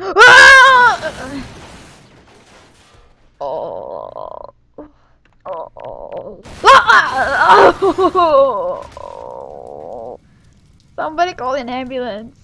Ah! Oh. Oh. Somebody call an ambulance.